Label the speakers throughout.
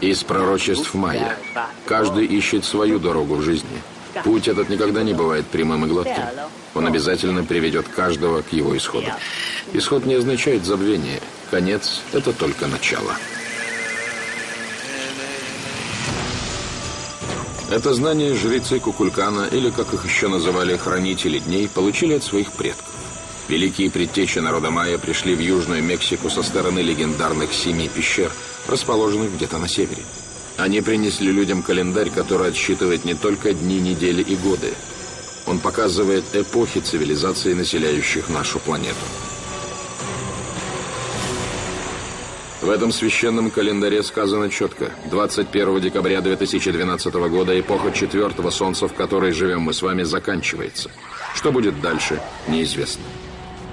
Speaker 1: Из пророчеств Майя. Каждый ищет свою дорогу в жизни. Путь этот никогда не бывает прямым и гладким. Он обязательно приведет каждого к его исходу. Исход не означает забвение. Конец – это только начало. Это знание жрецы Кукулькана, или, как их еще называли, хранители дней, получили от своих предков. Великие предтечи народа майя пришли в Южную Мексику со стороны легендарных семи пещер, расположенных где-то на севере. Они принесли людям календарь, который отсчитывает не только дни, недели и годы. Он показывает эпохи цивилизаций, населяющих нашу планету. В этом священном календаре сказано четко. 21 декабря 2012 года эпоха четвертого солнца, в которой живем мы с вами, заканчивается. Что будет дальше, неизвестно.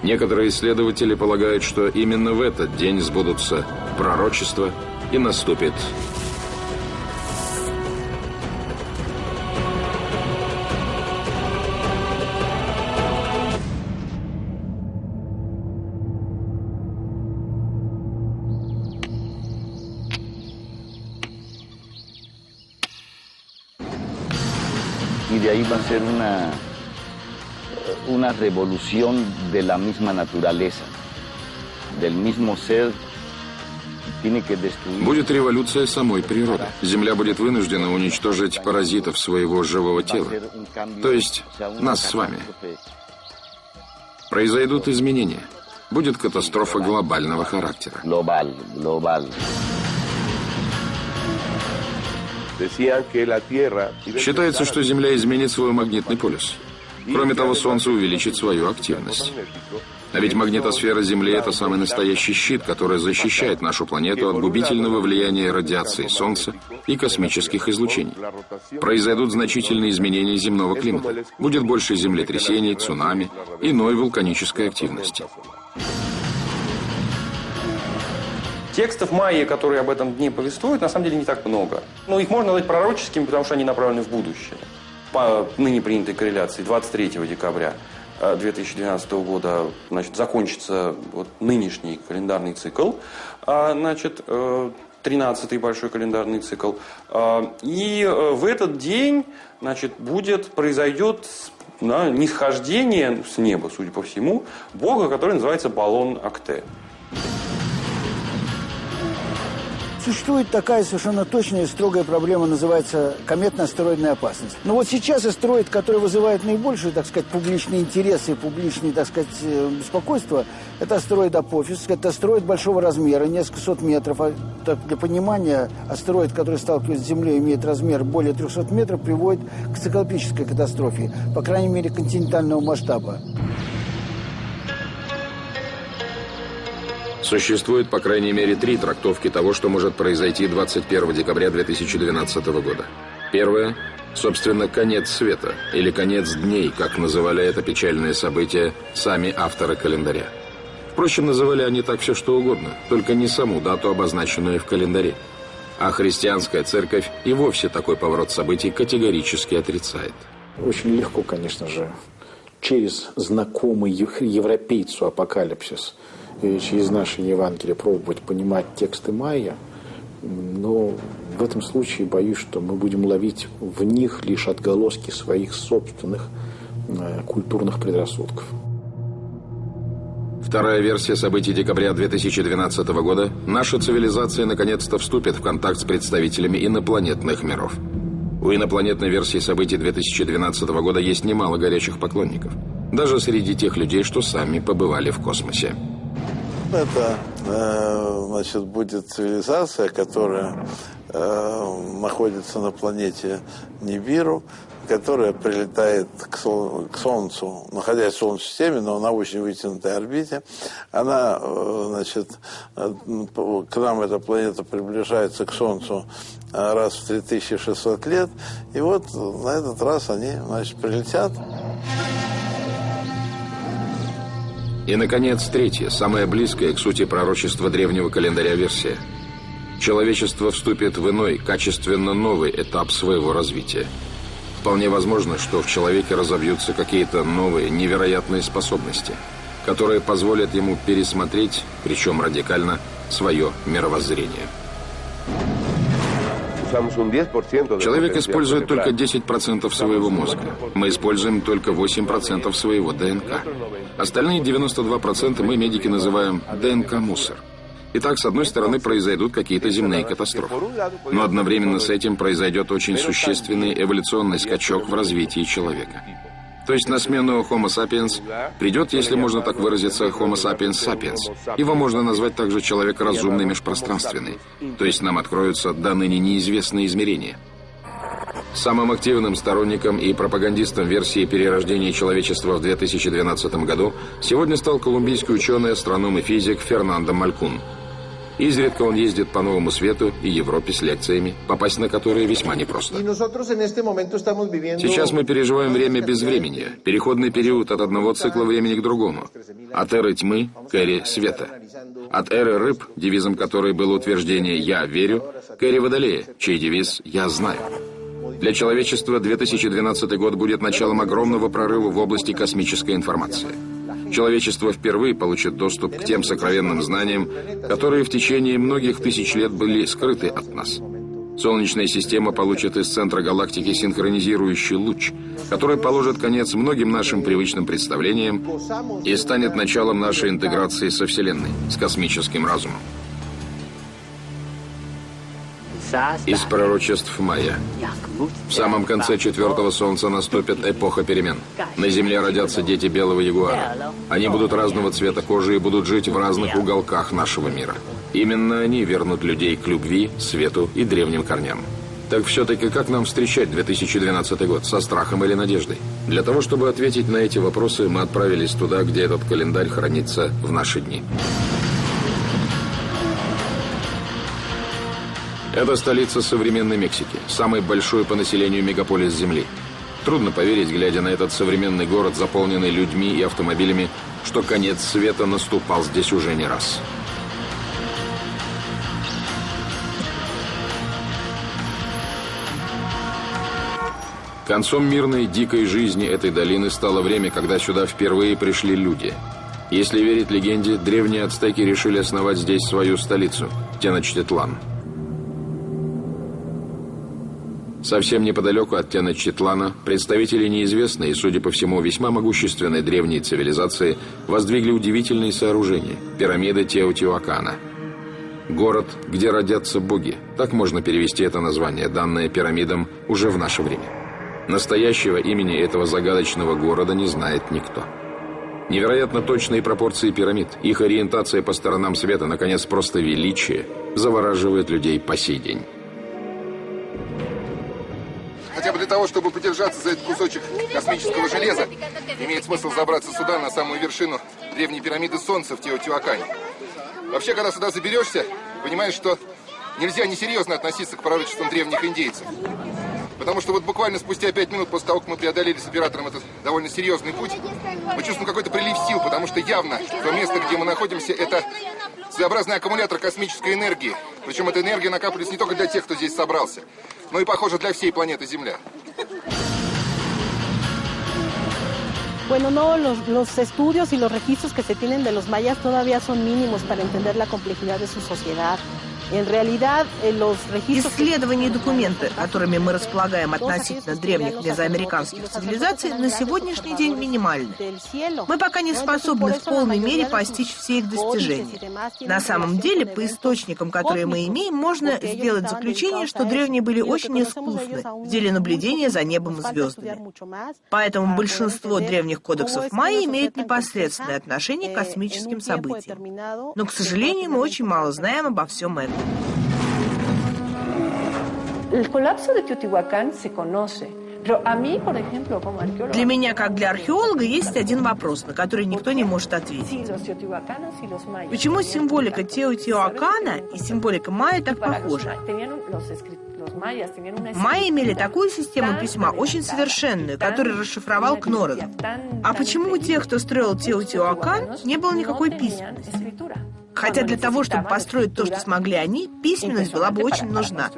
Speaker 1: Некоторые исследователи полагают, что именно в этот день сбудутся пророчества и наступит
Speaker 2: y de ahí va a ser una una revolución de la misma naturaleza, del mismo ser
Speaker 1: Будет революция самой природы. Земля будет вынуждена уничтожить паразитов своего живого тела, то есть нас с вами. Произойдут изменения. Будет катастрофа глобального характера. Считается, что Земля изменит свой магнитный полюс. Кроме того, Солнце увеличит свою активность. А ведь магнитосфера Земли – это самый настоящий щит, который защищает нашу планету от губительного влияния радиации Солнца и космических излучений. Произойдут значительные изменения земного климата. Будет больше землетрясений, цунами, иной вулканической активности.
Speaker 3: Текстов майя, которые об этом дне повествуют, на самом деле не так много. Но их можно назвать пророческими, потому что они направлены в будущее по ныне принятой корреляции 23 декабря 2012 э, года значит, закончится вот нынешний календарный цикл, а, значит, 13-й э, большой календарный цикл. А, и э, в этот день значит, будет, произойдет да, нисхождение с неба, судя по всему, бога, который называется Балон Акте.
Speaker 4: Существует такая совершенно точная и строгая проблема, называется кометно-астероидная опасность. Но вот сейчас астероид, который вызывает наибольший, так сказать, публичный интерес и публичный, так сказать, э, беспокойство, это астероид Апофис. Это астероид большого размера, несколько сот метров. А, так, для понимания, астероид, который сталкивается с Землей, имеет размер более 300 метров, приводит к циклопической катастрофе, по крайней мере, континентального масштаба.
Speaker 1: Существует, по крайней мере, три трактовки того, что может произойти 21 декабря 2012 года. Первое – собственно, конец света, или конец дней, как называли это печальное событие сами авторы календаря. Впрочем, называли они так все что угодно, только не саму дату, обозначенную в календаре. А христианская церковь и вовсе такой поворот событий категорически отрицает.
Speaker 5: Очень легко, конечно же, через знакомый европейцу апокалипсис – через наше Евангелие пробовать понимать тексты Майя, но в этом случае боюсь, что мы будем ловить в них лишь отголоски своих собственных э, культурных предрассудков.
Speaker 1: Вторая версия событий декабря 2012 года – наша цивилизация наконец-то вступит в контакт с представителями инопланетных миров. У инопланетной версии событий 2012 года есть немало горячих поклонников. Даже среди тех людей, что сами побывали в космосе.
Speaker 6: Это э, значит, будет цивилизация, которая э, находится на планете Нибиру, которая прилетает к, Сол к Солнцу, находясь в Солнечной системе, но на очень вытянутой орбите. Она, э, значит, к нам эта планета приближается к Солнцу раз в 3600 лет. И вот на этот раз они, значит, прилетят.
Speaker 1: И, наконец, третья, самая близкая к сути пророчества древнего календаря версия. Человечество вступит в иной, качественно новый этап своего развития. Вполне возможно, что в человеке разовьются какие-то новые, невероятные способности, которые позволят ему пересмотреть, причем радикально, свое мировоззрение. Человек использует только 10% своего мозга. Мы используем только 8% своего ДНК. Остальные 92% мы, медики, называем ДНК-мусор. Итак, с одной стороны, произойдут какие-то земные катастрофы. Но одновременно с этим произойдет очень существенный эволюционный скачок в развитии человека. То есть на смену Homo sapiens придет, если можно так выразиться, Homo sapiens sapiens. Его можно назвать также человек разумный межпространственный. То есть нам откроются до ныне неизвестные измерения. Самым активным сторонником и пропагандистом версии перерождения человечества в 2012 году сегодня стал колумбийский ученый, астроном и физик Фернандо Малькун – Изредка он ездит по Новому Свету и Европе с лекциями, попасть на которые весьма непросто. Сейчас мы переживаем время безвременья, переходный период от одного цикла времени к другому. От эры тьмы к эре света. От эры рыб, девизом которой было утверждение «Я верю», к эре водолея, чей девиз «Я знаю». Для человечества 2012 год будет началом огромного прорыва в области космической информации. Человечество впервые получит доступ к тем сокровенным знаниям, которые в течение многих тысяч лет были скрыты от нас. Солнечная система получит из центра галактики синхронизирующий луч, который положит конец многим нашим привычным представлениям и станет началом нашей интеграции со Вселенной, с космическим разумом. Из пророчеств Майя. В самом конце четвертого солнца наступит эпоха перемен. На Земле родятся дети белого ягуара. Они будут разного цвета кожи и будут жить в разных уголках нашего мира. Именно они вернут людей к любви, свету и древним корням. Так все-таки как нам встречать 2012 год? Со страхом или надеждой? Для того, чтобы ответить на эти вопросы, мы отправились туда, где этот календарь хранится в наши дни. Это столица современной Мексики, самый большой по населению мегаполис Земли. Трудно поверить, глядя на этот современный город, заполненный людьми и автомобилями, что конец света наступал здесь уже не раз. Концом мирной, дикой жизни этой долины стало время, когда сюда впервые пришли люди. Если верить легенде, древние ацтеки решили основать здесь свою столицу – Теночтитлан. Совсем неподалеку от Теночтитлана представители неизвестной и, судя по всему, весьма могущественной древней цивилизации воздвигли удивительные сооружения – пирамиды Теотиуакана. Город, где родятся боги. Так можно перевести это название, данное пирамидам уже в наше время. Настоящего имени этого загадочного города не знает никто. Невероятно точные пропорции пирамид, их ориентация по сторонам света, наконец, просто величие, завораживает людей по сей день
Speaker 7: хотя бы для того, чтобы подержаться за этот кусочек космического железа, имеет смысл забраться сюда, на самую вершину древней пирамиды Солнца в Теотиуакане. Вообще, когда сюда заберешься, понимаешь, что нельзя несерьезно относиться к пророчествам древних индейцев. Потому что вот буквально спустя пять минут после того, как мы преодолели с оператором этот довольно серьезный путь, мы чувствуем какой-то прилив сил, потому что явно то место, где мы находимся, это своеобразный аккумулятор космической энергии. Причем эта энергия накапливается не только для тех, кто здесь собрался, но и, похоже, для всей планеты Земля.
Speaker 8: Bueno, no, los, los, estudios y los registros que se tienen de los mayas todavía son mínimos para entender la complejidad de su sociedad.
Speaker 9: Исследования и документы, которыми мы располагаем относительно древних мезоамериканских цивилизаций, на сегодняшний день минимальны. Мы пока не способны в полной мере постичь все их достижения. На самом деле, по источникам, которые мы имеем, можно сделать заключение, что древние были очень искусны в деле наблюдения за небом и звездами. Поэтому большинство древних кодексов майя имеют непосредственное отношение к космическим событиям. Но, к сожалению, мы очень мало знаем обо всем этом.
Speaker 8: El colapso de Teotihuacán se conoce.
Speaker 9: Для меня, как для археолога, есть один вопрос, на который никто не может ответить. Почему символика Теотиуакана и символика майя так похожи? Майя имели такую систему письма, очень совершенную, которую расшифровал Кноррен. А почему у тех, кто строил Теотиуакан, не было никакой письменности? Хотя для того, чтобы построить то, что смогли они, письменность была бы очень нужна.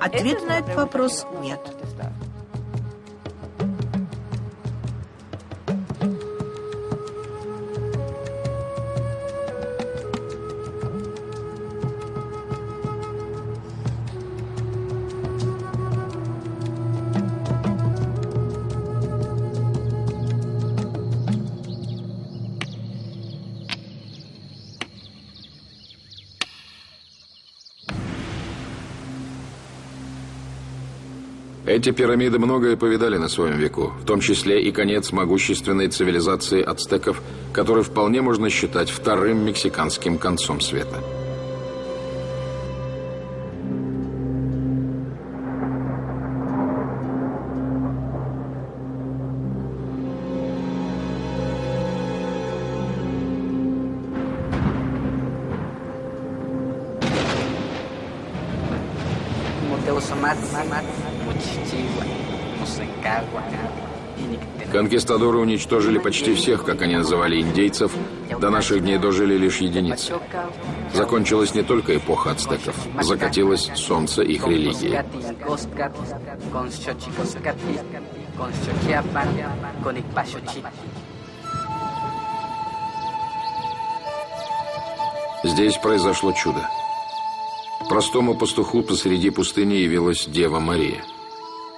Speaker 9: Ответа на этот вопрос нет.
Speaker 1: Эти пирамиды многое повидали на своем веку, в том числе и конец могущественной цивилизации ацтеков, который вполне можно считать вторым мексиканским концом света. Конкистадоры уничтожили почти всех, как они называли индейцев, до наших дней дожили лишь единицы. Закончилась не только эпоха ацтеков, закатилось солнце их религии. Здесь произошло чудо. Простому пастуху посреди пустыни явилась Дева Мария.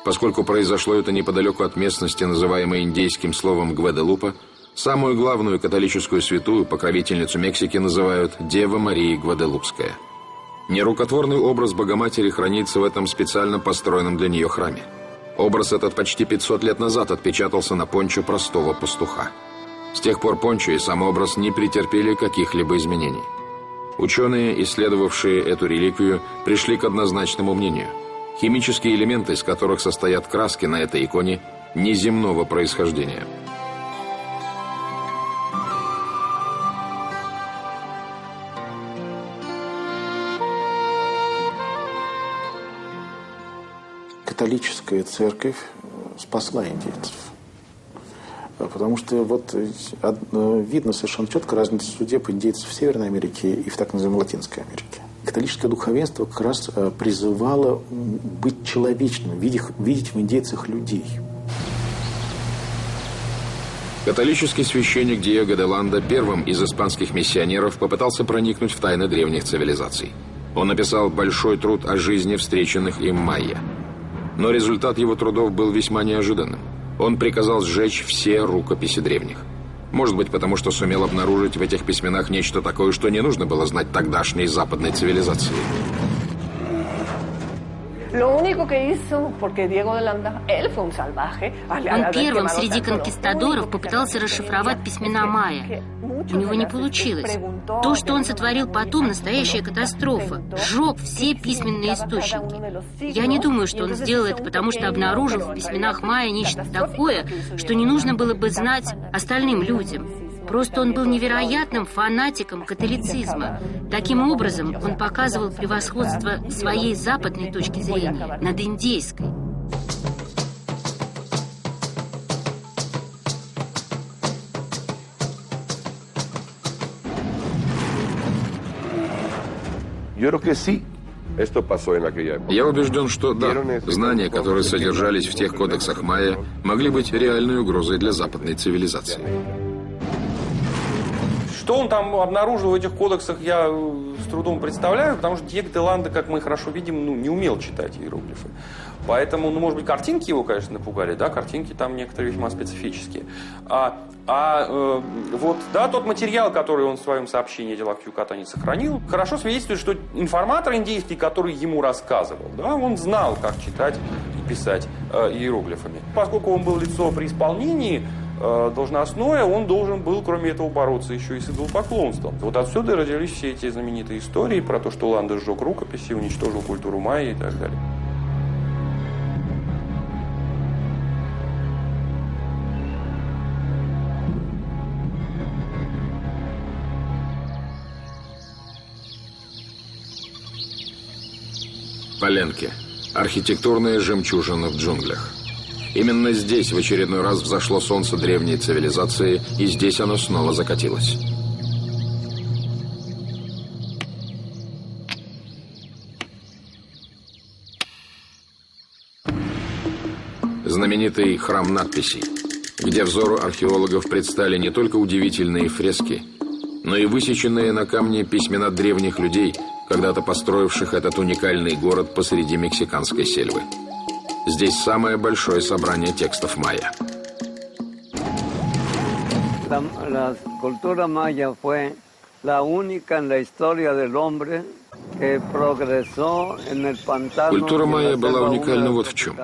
Speaker 1: Поскольку произошло это неподалеку от местности, называемой индейским словом Гваделупа, самую главную католическую святую, покровительницу Мексики, называют Дева Мария Гваделупская. Нерукотворный образ Богоматери хранится в этом специально построенном для нее храме. Образ этот почти 500 лет назад отпечатался на пончо простого пастуха. С тех пор пончо и сам образ не претерпели каких-либо изменений. Ученые, исследовавшие эту реликвию, пришли к однозначному мнению. Химические элементы, из которых состоят краски на этой иконе, неземного происхождения.
Speaker 5: Католическая церковь спасла индейцев. Потому что вот э, видно совершенно четко разницу судеб индейцев в Северной Америке и в так называемой Латинской Америке. Католическое духовенство как раз э, призывало быть человечным, видеть, видеть в индейцах людей.
Speaker 1: Католический священник Диего де Ланда первым из испанских миссионеров попытался проникнуть в тайны древних цивилизаций. Он написал большой труд о жизни встреченных им майя. Но результат его трудов был весьма неожиданным он приказал сжечь все рукописи древних. Может быть, потому что сумел обнаружить в этих письменах нечто такое, что не нужно было знать тогдашней западной цивилизации.
Speaker 10: Он первым среди конкистадоров попытался расшифровать письмена майя. У него не получилось. То, что он сотворил потом, настоящая катастрофа. Сжег все письменные источники. Я не думаю, что он сделал это, потому что обнаружил в письменах майя нечто такое, что не нужно было бы знать остальным людям. Просто он был невероятным фанатиком католицизма. Таким образом, он показывал превосходство своей западной точки зрения над индейской.
Speaker 1: Я убежден, что да, знания, которые содержались в тех кодексах майя, могли быть реальной угрозой для западной цивилизации.
Speaker 3: Что он там обнаружил в этих кодексах, я э, с трудом представляю, потому что Диего де Ланда, как мы хорошо видим, ну, не умел читать иероглифы. Поэтому, ну, может быть, картинки его, конечно, напугали, да, картинки там некоторые весьма специфические. А, а э, вот, да, тот материал, который он в своем сообщении о делах в Юкатане сохранил, хорошо свидетельствует, что информатор индейский, который ему рассказывал, да, он знал, как читать и писать э, иероглифами. Поскольку он был лицо при исполнении, должностное, он должен был, кроме этого, бороться еще и с идолопоклонством. Вот отсюда родились все эти знаменитые истории про то, что Ланда сжег рукописи, уничтожил культуру майя и так далее.
Speaker 1: Поленки. Архитектурная жемчужина в джунглях. Именно здесь в очередной раз взошло солнце древней цивилизации, и здесь оно снова закатилось. Знаменитый храм надписей, где взору археологов предстали не только удивительные фрески, но и высеченные на камне письмена древних людей, когда-то построивших этот уникальный город посреди мексиканской сельвы. Здесь самое большое собрание текстов майя.
Speaker 11: La cultura maya fue la única en la historia del hombre
Speaker 1: Культура майя была уникальна вот в чем.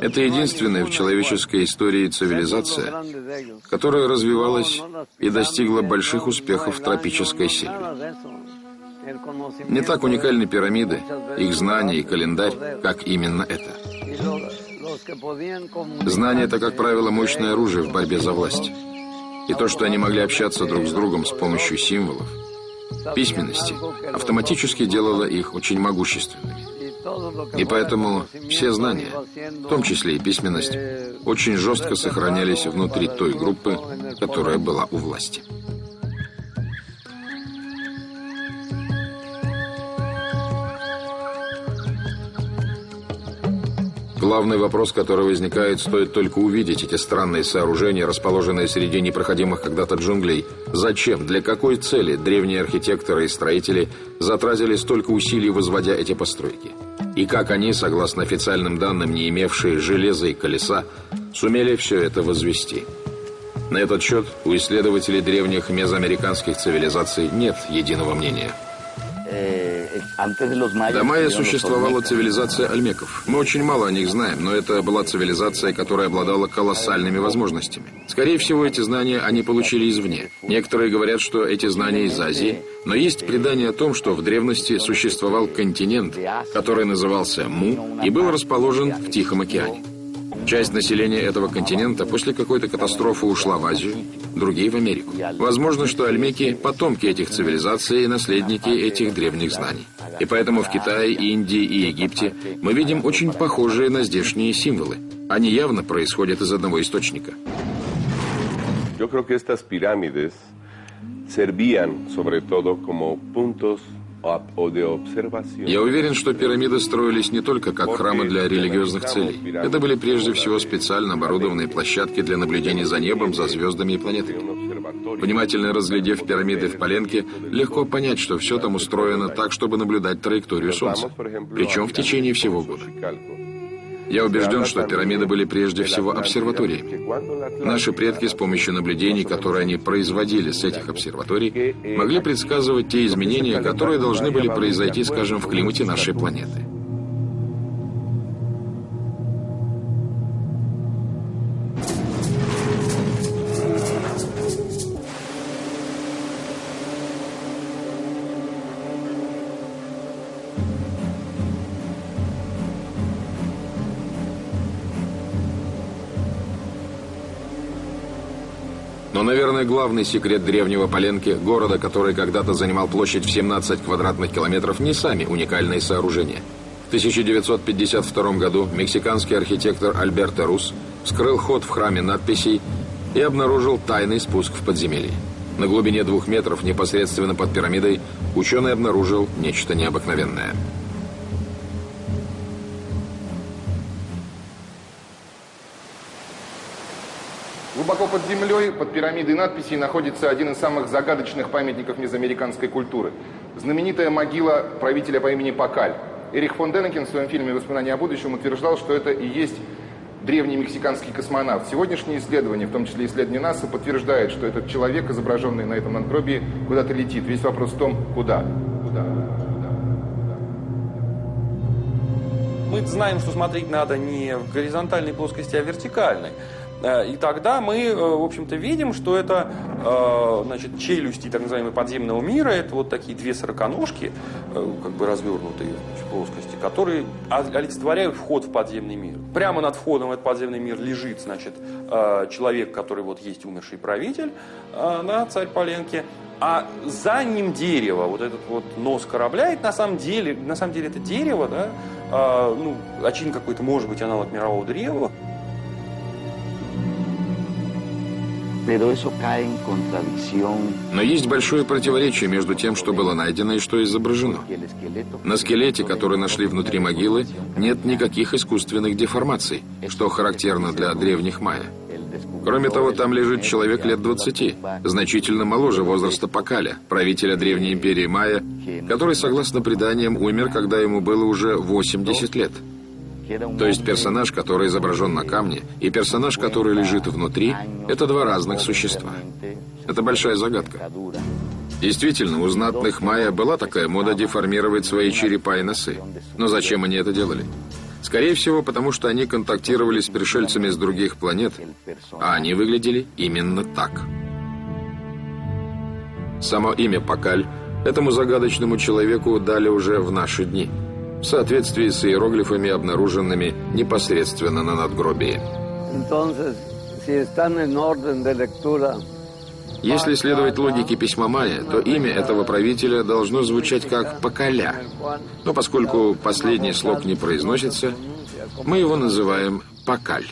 Speaker 1: Это единственная в человеческой истории цивилизация, которая развивалась и достигла больших успехов в тропической сельве. Не так уникальны пирамиды, их знания и календарь, как именно это. Знание – это, как правило, мощное оружие в борьбе за власть. И то, что они могли общаться друг с другом с помощью символов, письменности, автоматически делало их очень могущественными. И поэтому все знания, в том числе и письменность, очень жестко сохранялись внутри той группы, которая была у власти. Главный вопрос, который возникает, стоит только увидеть эти странные сооружения, расположенные среди непроходимых когда-то джунглей. Зачем, для какой цели древние архитекторы и строители затратили столько усилий, возводя эти постройки? И как они, согласно официальным данным, не имевшие железа и колеса, сумели все это возвести? На этот счет у исследователей древних мезоамериканских цивилизаций нет единого мнения. До майя существовала цивилизация альмеков. Мы очень мало о них знаем, но это была цивилизация, которая обладала колоссальными возможностями. Скорее всего, эти знания они получили извне. Некоторые говорят, что эти знания из Азии, но есть предание о том, что в древности существовал континент, который назывался Му и был расположен в Тихом океане. Часть населения этого континента после какой-то катастрофы ушла в Азию, другие в Америку. Возможно, что альмеки – потомки этих цивилизаций и наследники этих древних знаний. И поэтому в Китае, Индии и Египте мы видим очень похожие на здешние символы. Они явно происходят из одного источника.
Speaker 12: Yo creo que estas pirámides servían sobre todo como puntos
Speaker 1: я уверен, что пирамиды строились не только как храмы для религиозных целей. Это были прежде всего специально оборудованные площадки для наблюдения за небом, за звездами и планетами. Внимательно разглядев пирамиды в Поленке, легко понять, что все там устроено так, чтобы наблюдать траекторию Солнца, причем в течение всего года. Я убежден, что пирамиды были прежде всего обсерваториями. Наши предки с помощью наблюдений, которые они производили с этих обсерваторий, могли предсказывать те изменения, которые должны были произойти, скажем, в климате нашей планеты. Наверное, главный секрет древнего Поленки, города, который когда-то занимал площадь в 17 квадратных километров, не сами уникальные сооружения. В 1952 году мексиканский архитектор Альберто Рус вскрыл ход в храме надписей и обнаружил тайный спуск в подземелье. На глубине двух метров, непосредственно под пирамидой, ученый обнаружил нечто необыкновенное –
Speaker 7: под землей, под пирамидой надписей, находится один из самых загадочных памятников мезоамериканской культуры. Знаменитая могила правителя по имени Пакаль. Эрих фон Денекен в своем фильме «Воспоминания о будущем» утверждал, что это и есть древний мексиканский космонавт. Сегодняшние исследования, в том числе исследования НАСА, подтверждают, что этот человек, изображенный на этом надгробии, куда-то летит. Весь вопрос в том, куда. Куда?
Speaker 3: Мы знаем, что смотреть надо не в горизонтальной плоскости, а в вертикальной. Э, и тогда мы, э, в общем-то, видим, что это э, значит, челюсти так называемого подземного мира, это вот такие две сороконожки, как бы развернутые в плоскости, которые олицетворяют вход в подземный мир. Прямо над входом в этот подземный мир лежит, значит, человек, который вот есть умерший правитель, на царь Поленки, а за ним дерево, вот этот вот нос корабля, это на самом деле, на самом деле это дерево, да, ну, очень какой-то, может быть, аналог мирового древа,
Speaker 1: Но есть большое противоречие между тем, что было найдено и что изображено. На скелете, который нашли внутри могилы, нет никаких искусственных деформаций, что характерно для древних майя. Кроме того, там лежит человек лет 20, значительно моложе возраста Пакаля, правителя древней империи майя, который, согласно преданиям, умер, когда ему было уже 80 лет. То есть персонаж, который изображен на камне, и персонаж, который лежит внутри, это два разных существа. Это большая загадка. Действительно, у знатных майя была такая мода деформировать свои черепа и носы. Но зачем они это делали? Скорее всего, потому что они контактировали с пришельцами с других планет, а они выглядели именно так. Само имя Пакаль этому загадочному человеку дали уже в наши дни, в соответствии с иероглифами, обнаруженными непосредственно на надгробии. Если следовать логике письма Майя, то имя этого правителя должно звучать как «Поколя». Но поскольку последний слог не произносится, мы его называем «Покаль».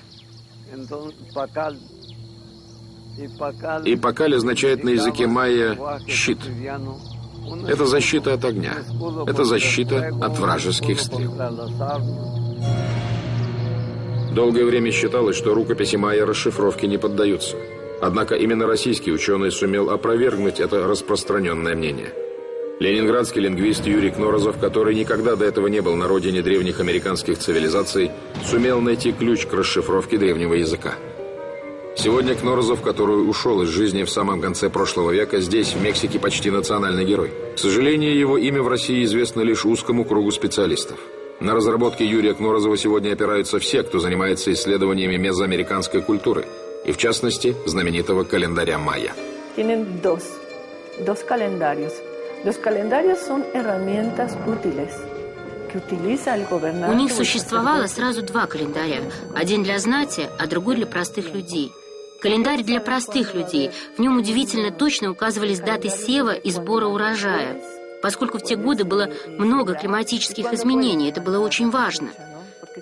Speaker 1: И «Покаль» означает на языке майя «щит». Это защита от огня. Это защита от вражеских стрел. Долгое время считалось, что рукописи майя расшифровке не поддаются. Однако именно российский ученый сумел опровергнуть это распространенное мнение. Ленинградский лингвист Юрий Кнорозов, который никогда до этого не был на родине древних американских цивилизаций, сумел найти ключ к расшифровке древнего языка. Сегодня Кнорозов, который ушел из жизни в самом конце прошлого века, здесь, в Мексике, почти национальный герой. К сожалению, его имя в России известно лишь узкому кругу специалистов. На разработке Юрия Кнорозова сегодня опираются все, кто занимается исследованиями мезоамериканской культуры – и в частности знаменитого календаря майя.
Speaker 13: Tienen dos, dos calendarios. Los calendarios son herramientas útiles.
Speaker 10: У них существовало сразу два календаря. Один для знати, а другой для простых людей. Календарь для простых людей. В нем удивительно точно указывались даты сева и сбора урожая. Поскольку в те годы было много климатических изменений, это было очень важно –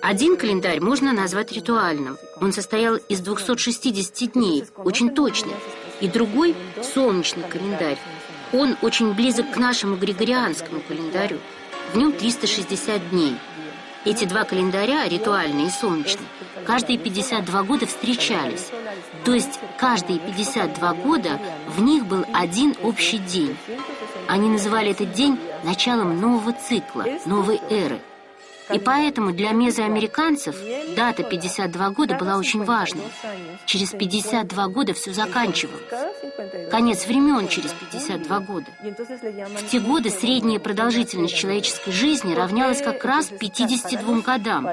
Speaker 10: один календарь можно назвать ритуальным. Он состоял из 260 дней, очень точный. И другой – солнечный календарь. Он очень близок к нашему григорианскому календарю. В нем 360 дней. Эти два календаря, ритуальный и солнечный, каждые 52 года встречались. То есть каждые 52 года в них был один общий день. Они называли этот день началом нового цикла, новой эры – и поэтому для мезоамериканцев дата 52 года была очень важной. Через 52 года все заканчивалось. Конец времен через 52 года. В те годы средняя продолжительность человеческой жизни равнялась как раз 52 годам.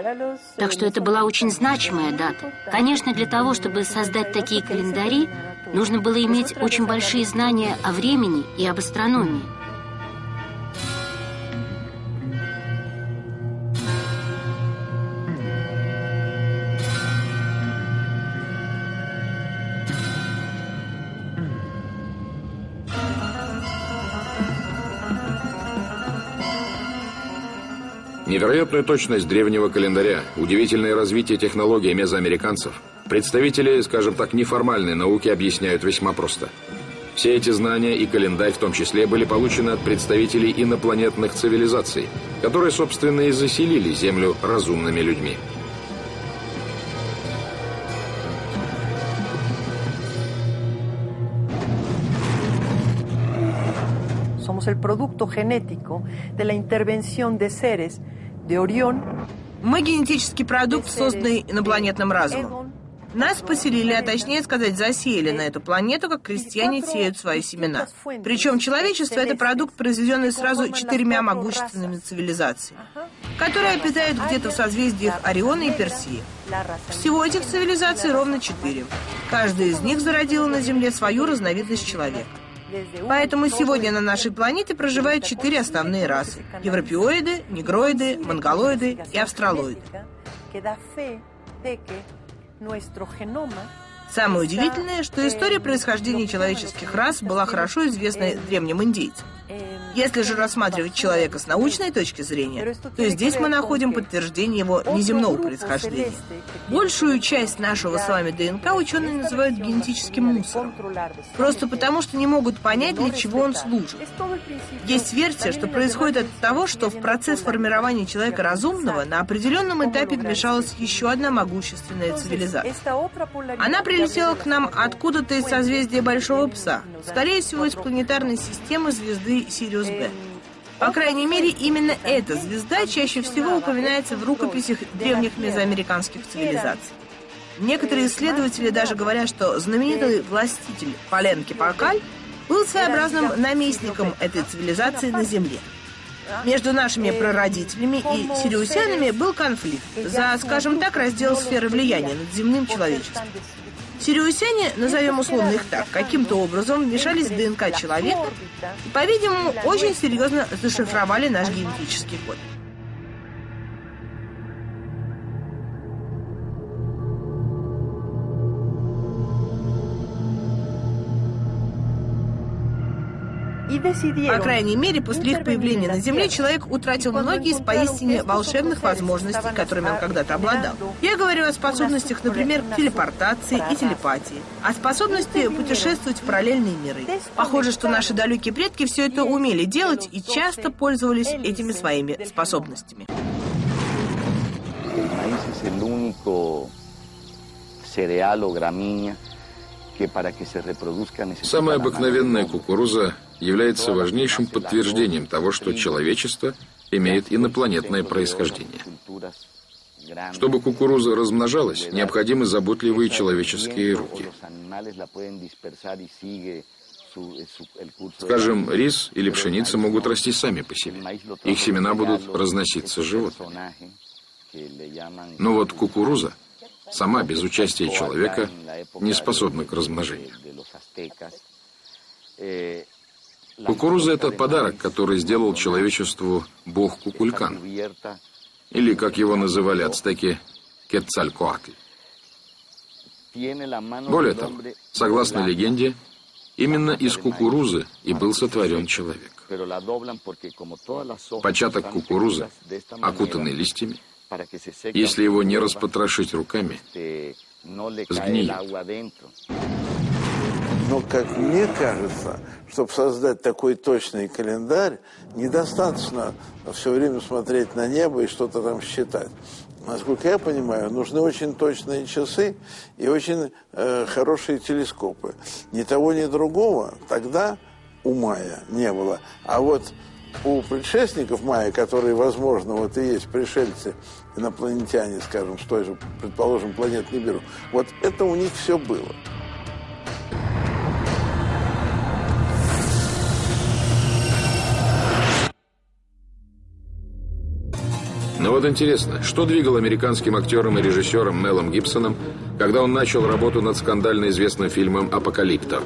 Speaker 10: Так что это была очень значимая дата. Конечно, для того, чтобы создать такие календари, нужно было иметь очень большие знания о времени и об астрономии.
Speaker 1: Невероятную точность древнего календаря, удивительное развитие технологий мезоамериканцев, представители, скажем так, неформальной науки объясняют весьма просто. Все эти знания и календарь в том числе были получены от представителей инопланетных цивилизаций, которые, собственно, и заселили Землю разумными людьми.
Speaker 13: Somos el producto genético de la intervención de seres
Speaker 9: мы генетический продукт, созданный инопланетным разумом. Нас поселили, а точнее сказать, засеяли на эту планету, как крестьяне сеют свои семена. Причем человечество — это продукт, произведенный сразу четырьмя могущественными цивилизациями, которые обитают где-то в созвездиях Ориона и Персии. Всего этих цивилизаций ровно четыре. Каждая из них зародила на Земле свою разновидность человека. Поэтому сегодня на нашей планете проживают четыре основные расы. Европеоиды, негроиды, монголоиды и австралоиды. Самое удивительное, что история происхождения человеческих рас была хорошо известна древним индейцам. Если же рассматривать человека с научной точки зрения, то здесь мы находим подтверждение его неземного происхождения. Большую часть нашего с вами ДНК ученые называют генетическим мусором. Просто потому, что не могут понять, для чего он служит. Есть версия, что происходит от того, что в процесс формирования человека разумного на определенном этапе вмешалась еще одна могущественная цивилизация. Она прилетела к нам откуда-то из созвездия Большого Пса, скорее всего, из планетарной системы звезды Сириус Б. По крайней мере, именно эта звезда чаще всего упоминается в рукописях древних мезоамериканских цивилизаций. Некоторые исследователи даже говорят, что знаменитый властитель Паленки Пакаль был своеобразным наместником этой цивилизации на Земле. Между нашими прародителями и сириусянами был конфликт за, скажем так, раздел сферы влияния над земным человечеством. Сириусяне, назовем условно их так, каким-то образом вмешались в ДНК человека и, по-видимому, очень серьезно зашифровали наш генетический код. По крайней мере, после их появления на Земле человек утратил многие из поистине волшебных возможностей, которыми он когда-то обладал. Я говорю о способностях, например, телепортации и телепатии, о способности путешествовать в параллельные миры. Похоже, что наши далекие предки все это умели делать и часто пользовались этими своими способностями.
Speaker 2: cereal o gramínea
Speaker 1: Самая обыкновенная кукуруза является важнейшим подтверждением того, что человечество имеет инопланетное происхождение. Чтобы кукуруза размножалась, необходимы заботливые человеческие руки. Скажем, рис или пшеница могут расти сами по себе. Их семена будут разноситься животными. Но вот кукуруза сама без участия человека не способна к размножению. Кукуруза – это подарок, который сделал человечеству бог Кукулькан, или, как его называли ацтеки, Кецалькоатль. Более того, согласно легенде, именно из кукурузы и был сотворен человек. Початок кукурузы, окутанный листьями, если его не распотрошить руками, сгниет.
Speaker 6: Но, как мне кажется, чтобы создать такой точный календарь, недостаточно все время смотреть на небо и что-то там считать. Насколько я понимаю, нужны очень точные часы и очень э, хорошие телескопы. Ни того, ни другого тогда у Майя не было. А вот у предшественников Майя, которые, возможно, вот и есть пришельцы, инопланетяне, скажем, с той же, предположим, планеты Нибиру, вот это у них все было.
Speaker 1: Но вот интересно, что двигало американским актером и режиссером Мелом Гибсоном, когда он начал работу над скандально известным фильмом «Апокалипто»?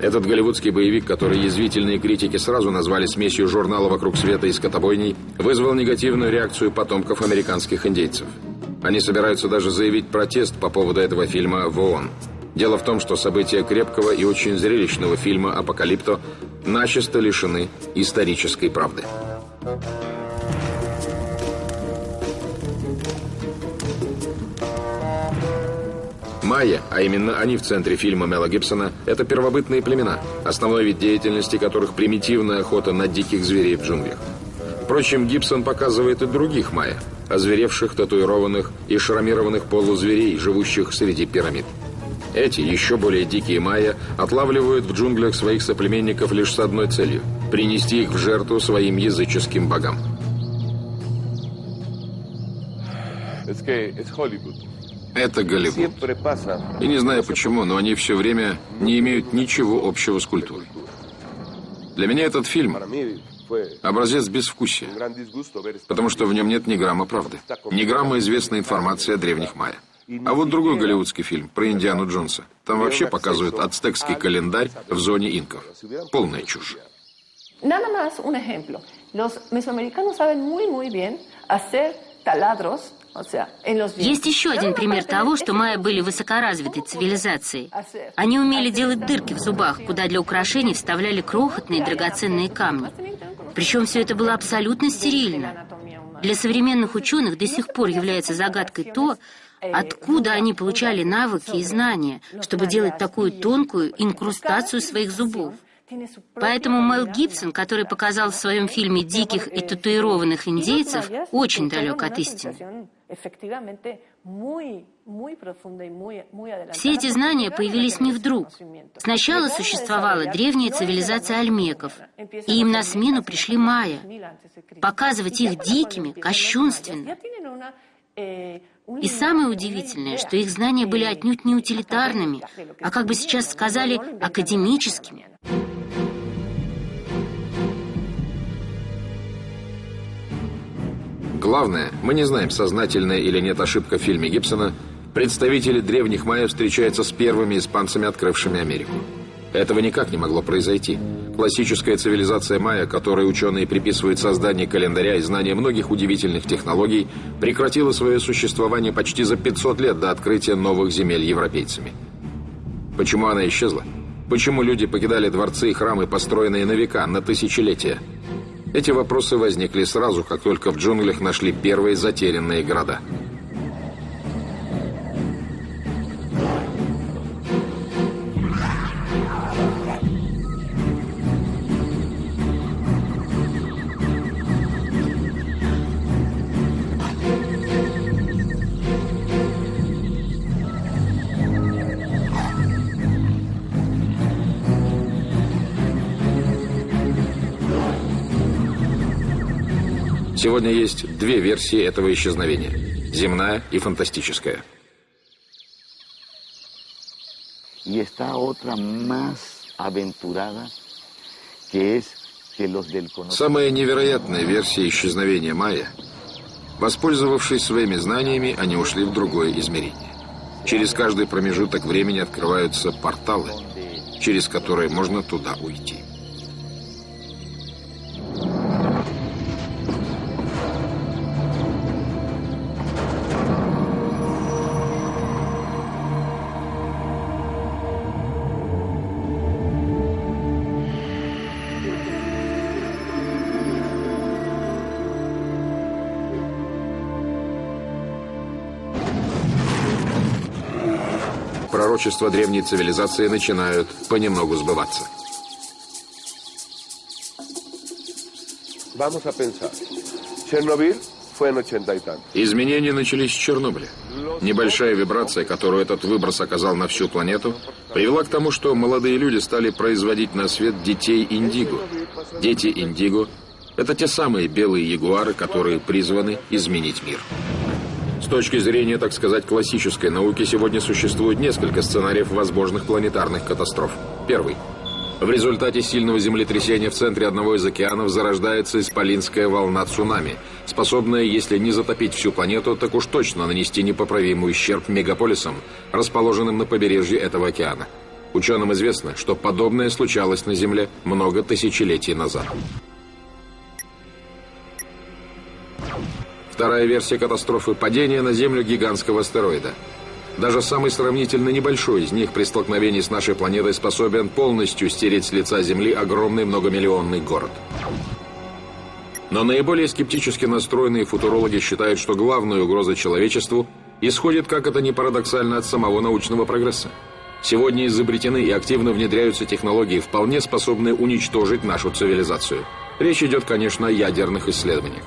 Speaker 1: Этот голливудский боевик, который язвительные критики сразу назвали смесью журнала «Вокруг света» и «Скотобойней», вызвал негативную реакцию потомков американских индейцев. Они собираются даже заявить протест по поводу этого фильма в ООН. Дело в том, что события крепкого и очень зрелищного фильма «Апокалипто» начисто лишены исторической правды. Майя, а именно они в центре фильма Мела Гибсона, это первобытные племена, основной вид деятельности которых примитивная охота на диких зверей в джунглях. Впрочем, Гибсон показывает и других майя, озверевших, татуированных и шрамированных полузверей, живущих среди пирамид. Эти, еще более дикие майя, отлавливают в джунглях своих соплеменников лишь с одной целью – принести их в жертву своим языческим богам.
Speaker 12: Es Hollywood.
Speaker 1: Это Голливуд. И не знаю почему, но они все время не имеют ничего общего с культурой. Для меня этот фильм – образец безвкусия, потому что в нем нет ни грамма правды, ни грамма известной информации о древних майя. А вот другой голливудский фильм про Индиану Джонса. Там вообще показывают ацтекский календарь в зоне инков. Полная чушь.
Speaker 13: Nada más un ejemplo. Los mesoamericanos saben muy, muy bien hacer taladros
Speaker 10: есть еще один пример того, что майя были высокоразвитой цивилизацией. Они умели делать дырки в зубах, куда для украшений вставляли крохотные драгоценные камни. Причем все это было абсолютно стерильно. Для современных ученых до сих пор является загадкой то, откуда они получали навыки и знания, чтобы делать такую тонкую инкрустацию своих зубов. Поэтому Мел Гибсон, который показал в своем фильме диких и татуированных индейцев, очень далек от истины. Все эти знания появились не вдруг. Сначала существовала древняя цивилизация альмеков, и им на смену пришли майя. Показывать их дикими, кощунственно. И самое удивительное, что их знания были отнюдь не утилитарными, а, как бы сейчас сказали, академическими.
Speaker 1: Главное, мы не знаем, сознательная или нет ошибка в фильме Гибсона, представители древних майя встречаются с первыми испанцами, открывшими Америку. Этого никак не могло произойти. Классическая цивилизация майя, которой ученые приписывают создание календаря и знание многих удивительных технологий, прекратила свое существование почти за 500 лет до открытия новых земель европейцами. Почему она исчезла? Почему люди покидали дворцы и храмы, построенные на века, на тысячелетия? Эти вопросы возникли сразу, как только в джунглях нашли первые затерянные города – Сегодня есть две версии этого исчезновения – земная и фантастическая. Самая невероятная версия исчезновения майя – воспользовавшись своими знаниями, они ушли в другое измерение. Через каждый промежуток времени открываются порталы, через которые можно туда уйти. Пророчества древней цивилизации начинают понемногу сбываться. Изменения начались с Чернобыля. Небольшая вибрация, которую этот выброс оказал на всю планету, привела к тому, что молодые люди стали производить на свет детей индиго. Дети индиго – это те самые белые ягуары, которые призваны изменить мир. С точки зрения, так сказать, классической науки, сегодня существует несколько сценариев возможных планетарных катастроф. Первый. В результате сильного землетрясения в центре одного из океанов зарождается исполинская волна цунами, способная, если не затопить всю планету, так уж точно нанести непоправимый ущерб мегаполисам, расположенным на побережье этого океана. Ученым известно, что подобное случалось на Земле много тысячелетий назад. Вторая версия катастрофы – падение на Землю гигантского астероида. Даже самый сравнительно небольшой из них при столкновении с нашей планетой способен полностью стереть с лица Земли огромный многомиллионный город. Но наиболее скептически настроенные футурологи считают, что главная угроза человечеству исходит, как это ни парадоксально, от самого научного прогресса. Сегодня изобретены и активно внедряются технологии, вполне способные уничтожить нашу цивилизацию. Речь идет, конечно, о ядерных исследованиях.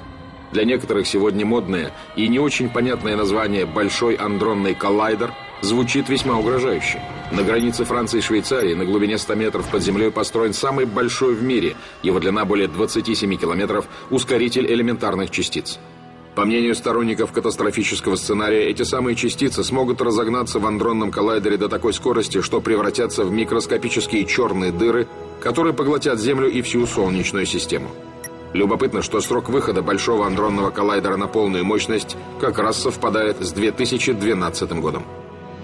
Speaker 1: Для некоторых сегодня модное и не очень понятное название «Большой андронный коллайдер» звучит весьма угрожающе. На границе Франции и Швейцарии на глубине 100 метров под землей построен самый большой в мире, его длина более 27 километров, ускоритель элементарных частиц. По мнению сторонников катастрофического сценария, эти самые частицы смогут разогнаться в андронном коллайдере до такой скорости, что превратятся в микроскопические черные дыры, которые поглотят Землю и всю Солнечную систему. Любопытно, что срок выхода Большого андронного коллайдера на полную мощность как раз совпадает с 2012 годом.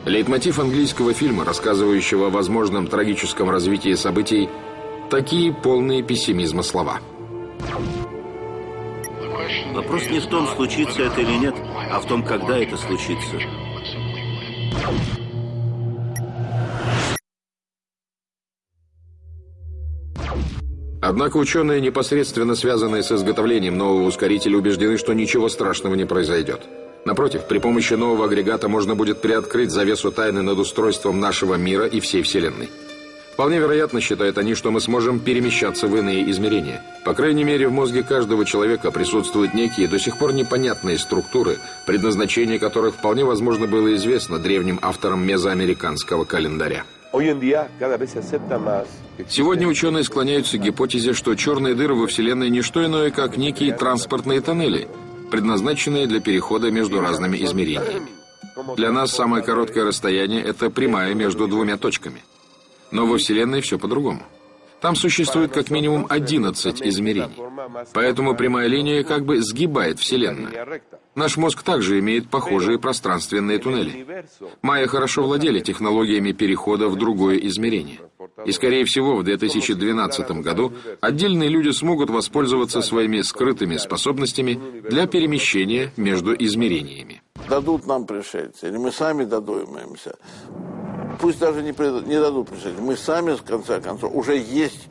Speaker 1: Лейтмотив английского фильма, рассказывающего о возможном трагическом развитии событий, такие полные пессимизма слова.
Speaker 14: Вопрос не в том, случится это или нет, а в том, когда это случится.
Speaker 1: Однако ученые, непосредственно связанные с изготовлением нового ускорителя, убеждены, что ничего страшного не произойдет. Напротив, при помощи нового агрегата можно будет приоткрыть завесу тайны над устройством нашего мира и всей Вселенной. Вполне вероятно, считают они, что мы сможем перемещаться в иные измерения. По крайней мере, в мозге каждого человека присутствуют некие до сих пор непонятные структуры, предназначение которых вполне возможно было известно древним авторам мезоамериканского календаря. Сегодня ученые склоняются к гипотезе, что черные дыры во Вселенной не что иное, как некие транспортные тоннели, предназначенные для перехода между разными измерениями. Для нас самое короткое расстояние – это прямая между двумя точками. Но во Вселенной все по-другому. Там существует как минимум 11 измерений. Поэтому прямая линия как бы сгибает Вселенную. Наш мозг также имеет похожие пространственные туннели. Майя хорошо владели технологиями перехода в другое измерение. И, скорее всего, в 2012 году отдельные люди смогут воспользоваться своими скрытыми способностями для перемещения между измерениями.
Speaker 6: Дадут нам пришельцы, или мы сами додумаемся. Пусть даже не, не дадут пришельцы. Мы сами, в конце концов, уже есть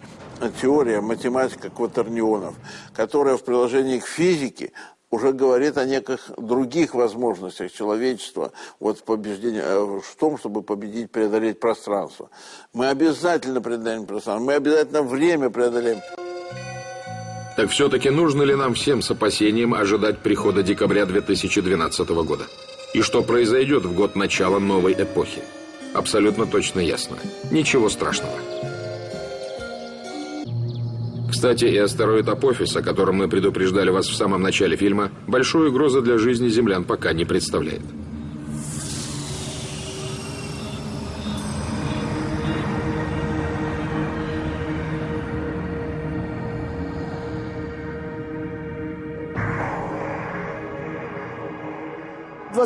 Speaker 6: теория, математика кватернионов, которая в приложении к физике уже говорит о неких других возможностях человечества вот побеждения, э, в том, чтобы победить, преодолеть пространство. Мы обязательно преодолеем пространство, мы обязательно время преодолеем.
Speaker 1: Так все-таки нужно ли нам всем с опасением ожидать прихода декабря 2012 года? И что произойдет в год начала новой эпохи? Абсолютно точно ясно. Ничего страшного. Кстати, и астероид Апофис, о котором мы предупреждали вас в самом начале фильма, большой угрозы для жизни землян пока не представляет.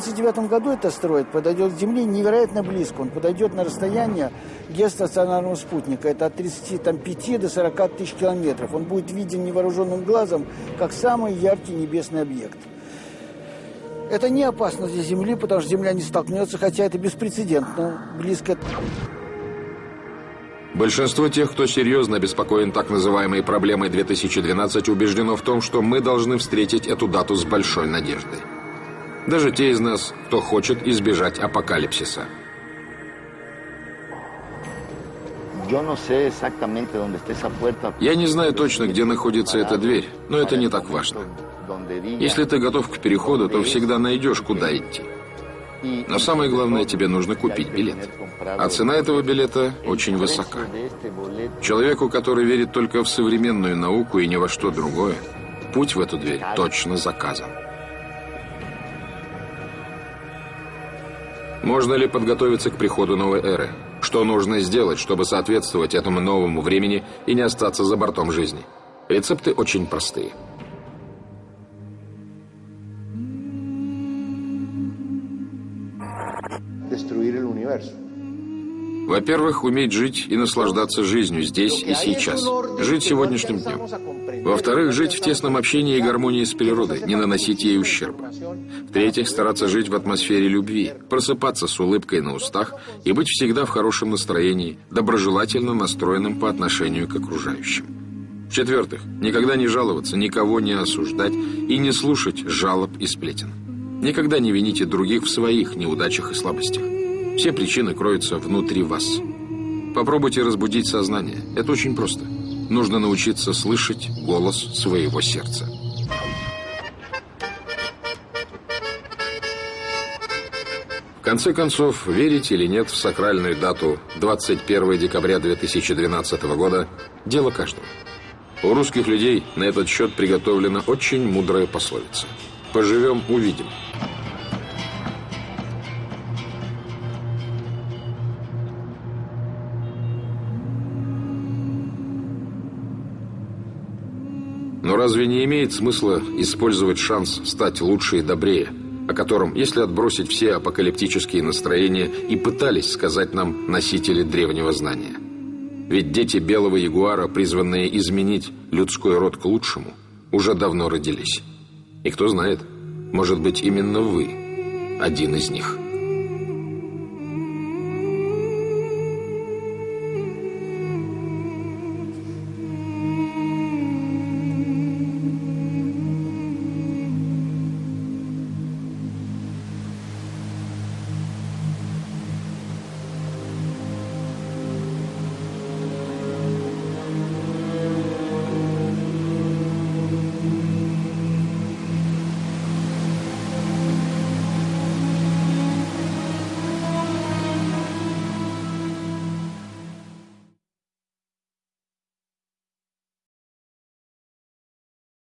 Speaker 4: 29 году этот астероид подойдет к Земле невероятно близко. Он подойдет на расстояние геостационарного спутника. Это от 35 до 40 тысяч километров. Он будет виден невооруженным глазом, как самый яркий небесный объект. Это не опасно для Земли, потому что Земля не столкнется, хотя это беспрецедентно близко.
Speaker 1: Большинство тех, кто серьезно обеспокоен так называемой проблемой 2012, убеждено в том, что мы должны встретить эту дату с большой надеждой. Даже те из нас, кто хочет избежать апокалипсиса. Я не знаю точно, где находится эта дверь, но это не так важно. Если ты готов к переходу, то всегда найдешь, куда идти. Но самое главное, тебе нужно купить билет. А цена этого билета очень высока. Человеку, который верит только в современную науку и ни во что другое, путь в эту дверь точно заказан. Можно ли подготовиться к приходу новой эры? Что нужно сделать, чтобы соответствовать этому новому времени и не остаться за бортом жизни? Рецепты очень простые. Во-первых, уметь жить и наслаждаться жизнью здесь и сейчас. Жить сегодняшним днем. Во-вторых, жить в тесном общении и гармонии с природой, не наносить ей ущерба. В-третьих, стараться жить в атмосфере любви, просыпаться с улыбкой на устах и быть всегда в хорошем настроении, доброжелательно настроенным по отношению к окружающим. В-четвертых, никогда не жаловаться, никого не осуждать и не слушать жалоб и сплетен. Никогда не вините других в своих неудачах и слабостях. Все причины кроются внутри вас. Попробуйте разбудить сознание. Это очень просто. Нужно научиться слышать голос своего сердца. В конце концов, верить или нет в сакральную дату 21 декабря 2012 года – дело каждого. У русских людей на этот счет приготовлена очень мудрая пословица. «Поживем – увидим». Разве не имеет смысла использовать шанс стать лучше и добрее, о котором, если отбросить все апокалиптические настроения, и пытались сказать нам носители древнего знания? Ведь дети белого ягуара, призванные изменить людской род к лучшему, уже давно родились. И кто знает, может быть, именно вы один из них –